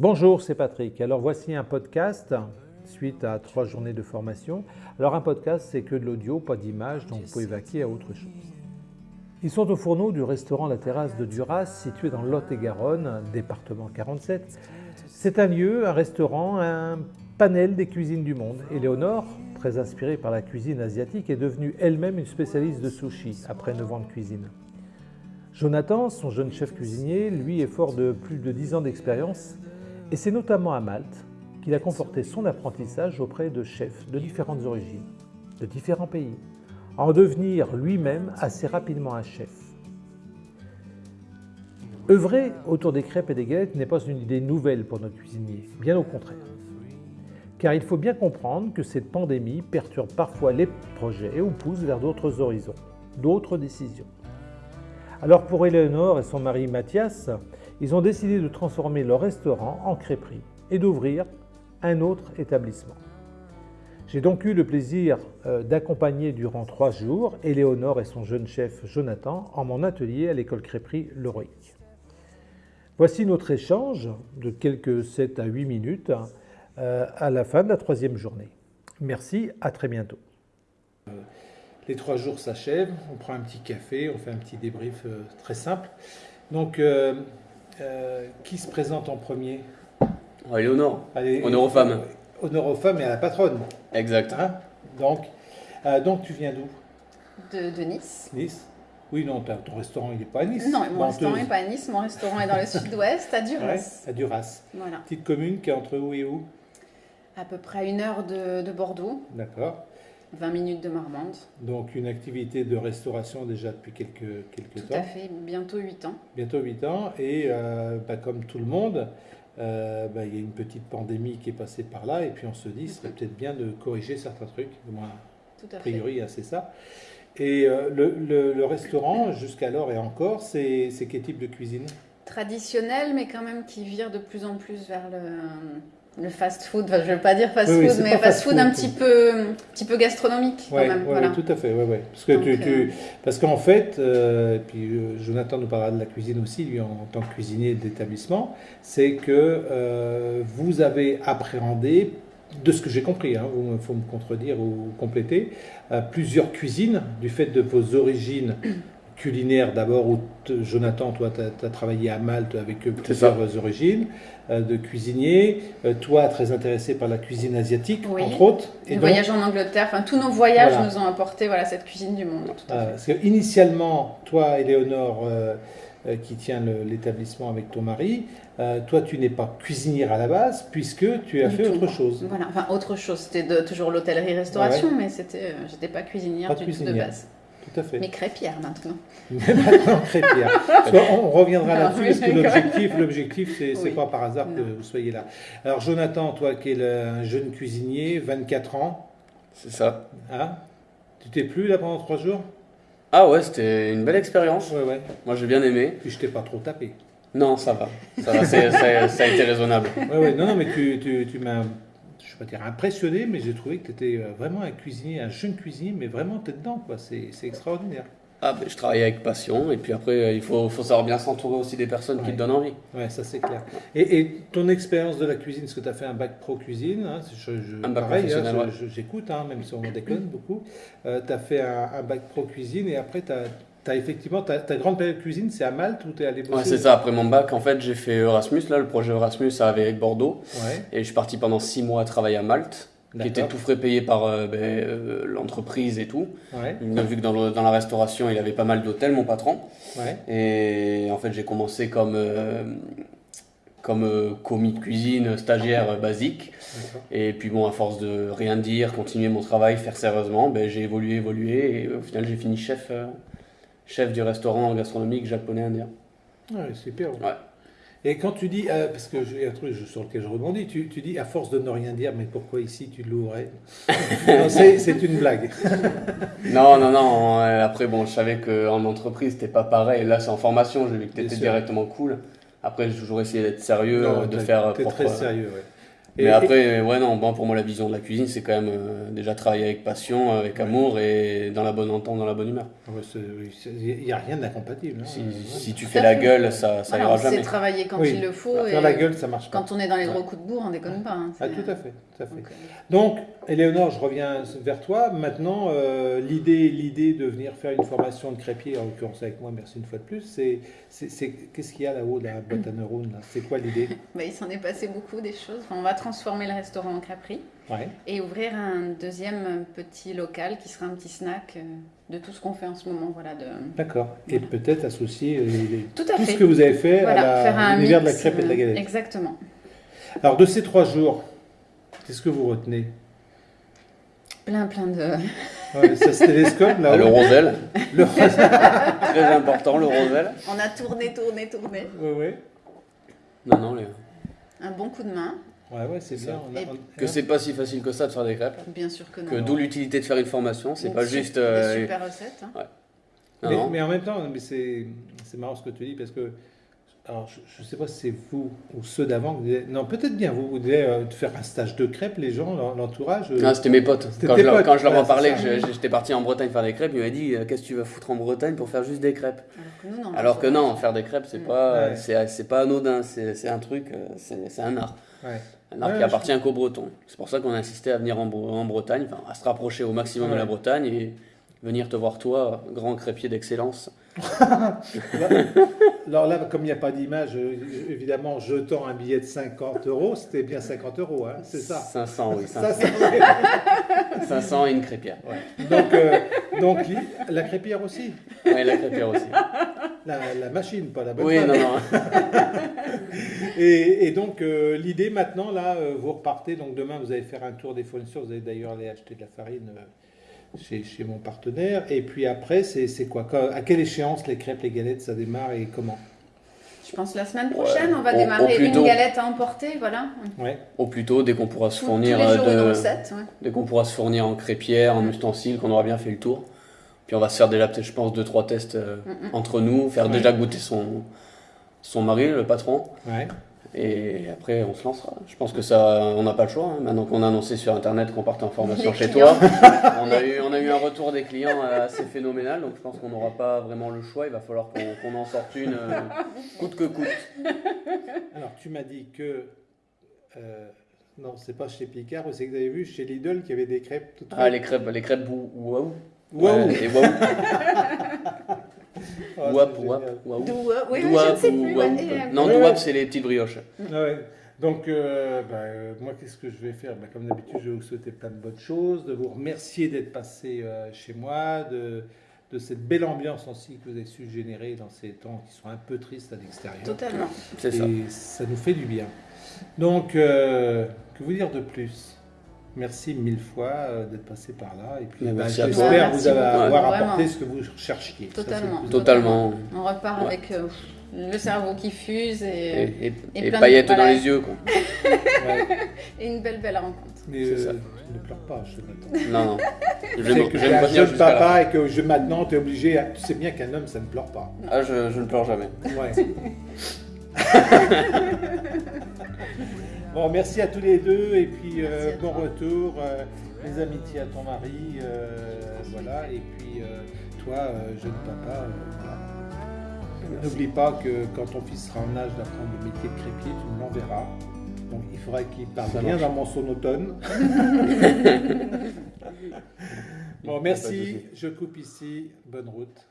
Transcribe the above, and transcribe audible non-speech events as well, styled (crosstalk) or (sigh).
Bonjour, c'est Patrick. Alors voici un podcast suite à trois journées de formation. Alors un podcast, c'est que de l'audio, pas d'image, donc vous pouvez vaquer à autre chose. Ils sont au fourneau du restaurant La Terrasse de Duras, situé dans Lot-et-Garonne, département 47. C'est un lieu, un restaurant, un panel des cuisines du monde. Éléonore, très inspirée par la cuisine asiatique, est devenue elle-même une spécialiste de sushi après 9 ans de cuisine. Jonathan, son jeune chef cuisinier, lui est fort de plus de 10 ans d'expérience et c'est notamment à Malte qu'il a conforté son apprentissage auprès de chefs de différentes origines, de différents pays, en devenir lui-même assez rapidement un chef. Œuvrer autour des crêpes et des galettes n'est pas une idée nouvelle pour notre cuisinier, bien au contraire. Car il faut bien comprendre que cette pandémie perturbe parfois les projets ou pousse vers d'autres horizons, d'autres décisions. Alors pour Eleonore et son mari Mathias, ils ont décidé de transformer leur restaurant en crêperie et d'ouvrir un autre établissement. J'ai donc eu le plaisir euh, d'accompagner durant trois jours Éléonore et son jeune chef Jonathan en mon atelier à l'école crêperie Leroic. Voici notre échange de quelques 7 à 8 minutes euh, à la fin de la troisième journée. Merci, à très bientôt. Les trois jours s'achèvent, on prend un petit café, on fait un petit débrief euh, très simple. Donc, qui se présente en premier Éléonore, honneur aux femmes. Honneur aux femmes et à la patronne. Exact. Hein donc, euh, donc, tu viens d'où? De, Nice. Nice? Oui, non, ton restaurant, il n'est pas à Nice. Non, mon restaurant n'est pas à Nice. Mon restaurant est dans le (laughs) sud-ouest, à Duras. à Duras. Voilà. Petite commune qui est entre où et où? À peu près une heure de, de Bordeaux. D'accord. 20 minutes de Marmande. Donc une activité de restauration déjà depuis quelques, quelques temps. Tout à fait, bientôt 8 ans. Bientôt 8 ans. Et euh, bah, comme tout le monde, euh, bah, il y a une petite pandémie qui est passée par là, et puis on se dit, c'est peut-être bien de corriger certains trucs, du moins, a priori, c'est ça. Et euh, le, le, restaurant, jusqu'alors et encore, c'est quel type de cuisine? Traditionnel, mais quand même qui vire de plus en plus vers le, le fast-food, je ne veux pas dire fast-food, mais fast-food un petit peu, petit peu gastronomique quand même. voilà. tout à fait, ouais. Parce que tu, tu, euh, parce qu'en fait, euh, et puis euh, Jonathan nous parlera de la cuisine aussi, lui en, tant que cuisinier d'établissement, c'est que vous avez appréhendé, de ce que j'ai compris, hein, il faut me contredire ou compléter, plusieurs cuisines du fait de vos origines culinaire d'abord, où Jonathan, toi, tu as, travaillé à Malte avec plusieurs origines euh, de cuisinier. Euh, toi, très intéressé par la cuisine asiatique, entre autres. Et donc, voyage en Angleterre, enfin, tous nos voyages nous ont apporté voilà, cette cuisine du monde. Tout à Parce que initialement, toi, Éléonore, euh, qui tient l'établissement avec ton mari, toi, tu n'es pas cuisinière à la base, puisque tu as fait autre chose. Voilà, enfin, autre chose. C'était toujours l'hôtellerie-restauration, mais c'était, j'étais pas cuisinière du tout de base. Tout à fait. Mais crêpière maintenant. (laughs) Mais maintenant crêpière. on reviendra là-dessus parce que l'objectif, l'objectif, c'est n'est pas par hasard que vous soyez là. Alors Jonathan, toi qui es un jeune cuisinier, 24 ans. C'est ça. Hein tu t'es plu là pendant trois jours? Ah ouais, c'était une belle expérience. Ouais, ouais. Moi j'ai bien aimé. Puis je t'ai pas trop tapé. Non, ça va. Ça, va, ça, ça, a été raisonnable. Ouais, ouais. Non, non, mais tu, tu, tu m'as je ne vais pas dire impressionné, mais j'ai trouvé que tu étais euh, vraiment un cuisinier, un jeune cuisinier, mais vraiment tu es dedans, quoi. C'est, extraordinaire. Ah, ben, je travaille avec passion, et puis après, euh, il faut, faut savoir bien s'entourer aussi des personnes qui te donnent envie. Ouais, ça c'est clair. Et, et, ton expérience de la cuisine, est-ce que tu as fait un bac pro cuisine hein, Un bac pareil, hein, j'écoute, hein, même si on déconne beaucoup. Euh, tu as fait un, un, bac pro cuisine, et après tu as effectivement ta, grande période cuisine, c'est à Malte où tu es allé bosser Ouais, c'est ça. Après mon bac, en fait, j'ai fait Erasmus. Là, le projet Erasmus avec Bordeaux. Et je suis parti pendant six mois travailler à Malte, qui était tout frais payé par euh, ben, euh, l'entreprise et tout. Il a vu que dans, dans, la restauration, il avait pas mal d'hôtels, mon patron. Et en fait, j'ai commencé comme. Euh, comme commis de cuisine, stagiaire basique. Et puis bon, à force de rien dire, continuer mon travail, faire sérieusement, ben, j'ai évolué, évolué, et au final j'ai fini chef chef du restaurant gastronomique japonais-indien. Ouais, super. Ouais. Et quand tu dis, euh, parce que j'ai un truc sur lequel je rebondis, tu, tu, dis à force de ne rien dire, mais pourquoi ici tu l'ouvrais (laughs) C'est une blague. (laughs) non, non, non. Après, bon, je savais qu'en entreprise, c'était pas pareil. Là, c'est en formation, j'ai vu que tu étais directement cool. Après, j'ai toujours essayé d'être sérieux, de faire propre. très sérieux, ouais. Mais après, ouais, non, bon, pour moi, la vision de la cuisine, c'est quand même euh, déjà travailler avec passion, avec amour et dans la bonne entente, dans la bonne humeur. Il n'y a rien d'incompatible. Hein. Si, tu fais la gueule, ça, ça ira jamais. C'est travailler quand il le faut. Faire la gueule, ça marche pas. Quand on est dans les gros coups de bourre, on déconne pas. Hein, ah, tout à fait. Tout à fait. Donc, Éléonore, je reviens vers toi. Maintenant, euh, l'idée, l'idée de venir faire une formation de crêpier, en l'occurrence avec moi, merci une fois de plus, c'est, c'est, qu'est-ce qu'il y a là-haut, la boîte à neurones C'est quoi l'idée? (laughs) Bah, Il s'en est passé beaucoup des choses. on va transformer le restaurant en crêperie et ouvrir un deuxième petit local qui sera un petit snack euh, de tout ce qu'on fait en ce moment. Voilà, de... D'accord. Et peut-être associer euh, tout, ce que vous avez fait à l'univers de la crêpe et de la galette. Exactement. Alors, de ces trois jours, qu'est-ce que vous retenez? Plein, plein de. Ouais, ça télescope là. (laughs) le rosel. Le (laughs) Très important, le rosel. On a tourné, tourné, tourné. Oui, oui. Non, non, les... Un bon coup de main. Ouais, ouais, c'est ça. Que c'est pas si facile que ça de faire des crêpes. Bien sûr que non. Que d'où l'utilité de faire une formation, c'est pas juste. Euh, super recette. Hein. Ouais. mais, mais, en même temps, mais c'est marrant ce que tu dis parce que alors, je ne sais pas si c'est vous ou ceux d'avant. Non, peut-être bien vous. Vous devez euh, faire un stage de crêpes, les gens, l'entourage. Euh, non, c'était mes potes. Quand je, leur, quand je, leur en parlais, que j'étais parti en Bretagne faire des crêpes, ils m'avaient dit euh, Qu'est-ce que tu vas foutre en Bretagne pour faire juste des crêpes? Alors que non, faire des crêpes, c'est pas, c'est pas anodin. C'est un truc, c'est un art. Un art qui appartient qu'aux Bretons. C'est pour ça qu'on a insisté à venir en, en Bretagne, à se rapprocher au maximum de la Bretagne et venir te voir, toi, grand crêpier d'excellence. (laughs) Alors là, comme il n'y a pas d'image, euh, évidemment, jetant un billet de 50 euros, c'était bien 50 euros, hein, c'est ça 500, oui. 500, 500 (laughs) et une crêpière. Donc, euh, donc, la crêpière aussi Oui, la crêpière aussi. La, machine, pas la bonne Oui, non, non. (laughs) et, donc, euh, l'idée maintenant, là, vous repartez, donc demain, vous allez faire un tour des fournisseurs, vous allez d'ailleurs aller acheter de la farine chez, chez, mon partenaire. Et puis après, c'est quoi? À quelle échéance les crêpes, les galettes, ça démarre et comment? Je pense la semaine prochaine, on va démarrer une galette à emporter, voilà. Ouais. Au plus tôt, dès qu'on pourra se fournir euh, de, dès qu'on pourra se fournir en crêpière, en ustensiles, qu'on aura bien fait le tour. Puis on va se faire déjà, je pense, deux trois tests euh, entre nous, faire déjà goûter son son mari, le patron. Ouais. Et après, on se lancera. Je pense que ça, on n'a pas le choix. Hein. Maintenant qu'on a annoncé sur Internet qu'on partait en formation chez toi, (laughs) on a, eu, on a eu un retour des clients assez phénoménal. Donc je pense qu'on n'aura pas vraiment le choix. Il va falloir qu'on en sorte une euh, coûte que coûte. Alors, tu m'as dit que. Euh, non, c'est pas chez Picard, c'est que vous avez vu chez Lidl qu'il y avait des crêpes toutes Ah, les crêpes, les crêpes waouh. Waouh. Et waouh. (laughs) Wap, wap, wap. Oui, je ne sais plus. Non, douap, c'est les petites brioches. Ah ouais. Donc, euh, bah, euh, moi, qu'est-ce que je vais faire? Bah, Comme d'habitude, je vais vous souhaiter plein de bonnes choses, de vous remercier d'être passé euh, chez moi, de, de cette belle ambiance aussi que vous avez su générer dans ces temps qui sont un peu tristes à l'extérieur. Totalement. C'est ça. Et ça nous fait du bien. Donc, que vous dire de plus? Merci mille fois euh, d'être passé par là. Et puis, bah, j'espère vous avoir apporté ce que vous cherchiez. Totalement. Totalement. On repart avec euh, le cerveau qui fuse et, et, paillettes dans les yeux. Quoi. (laughs) et une belle, belle rencontre. Mais euh, ne pleure pas, je. Non, non. Je vais que un jeune papa et que je, maintenant, tu es obligé. Tu sais bien qu'un homme, ça ne pleure pas. Ah, je, je ne pleure jamais. Ouais. (laughs) Bon, merci à tous les deux et puis euh, bon retour. Euh, mes amitiés à ton mari, euh, voilà. Et puis toi, jeune papa, N'oublie pas que quand ton fils sera en âge d'apprendre le métier de crépier, tu me l'enverras. Donc il faudra qu'il parle bien dans mon sonotone. (laughs) bon, merci. Je coupe ici. Bonne route.